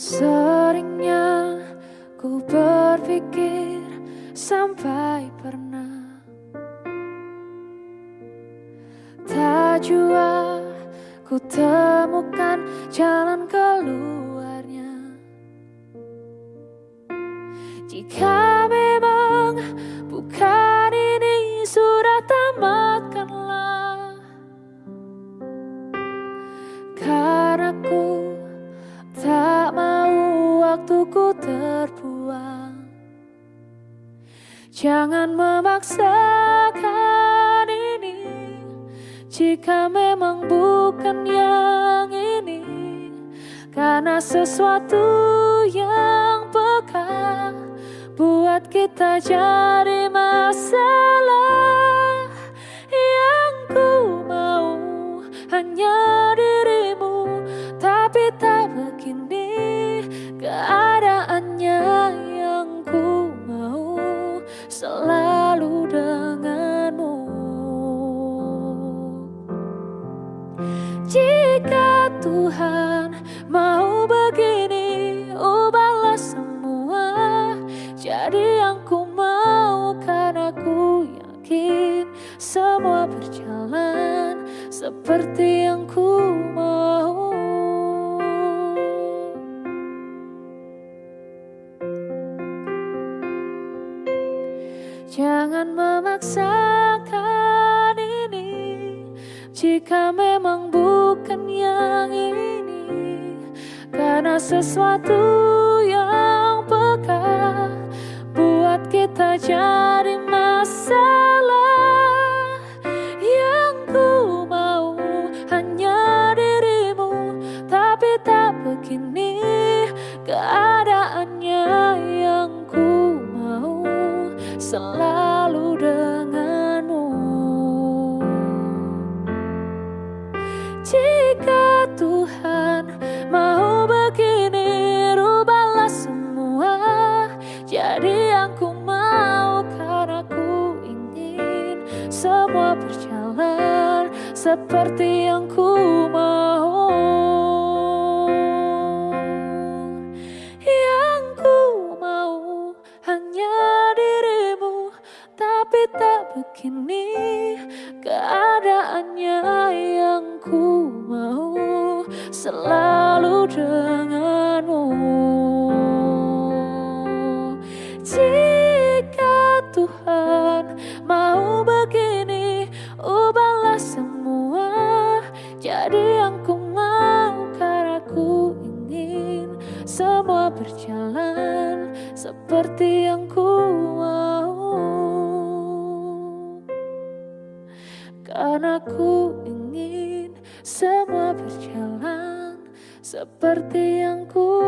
Seringnya ku berpikir sampai pernah Tak jua ku temukan jalan keluarnya. Jika terbuang Jangan memaksakan ini. Jika memang bukan yang ini Karena sesuatu yang peka Buat kita jadi masalah Yang ku mau. Hanya dirimu Tapi tak begini keadaannya ku yakin Semua berjalan Seperti yang ku mau. Jangan memaksakan ini Jika memang bukan yang ini Karena sesuatu yang peka Buat kita jadi Tapi tak begini keadaannya yang ku mau selalu denganmu. Jika Tuhan mau begini Rubahlah semua. Jadi yang ku mau Karena ku ingin Semua berjalan Seperti yang ku mau keadaannya yang ku mau Selalu denganmu. Jika Tuhan mau begini Ubahlah semua. Jadi yang ku mau Karena ku ingin semua berjalan Seperti yang ku Karena ku ingin semua berjalan Seperti yang ku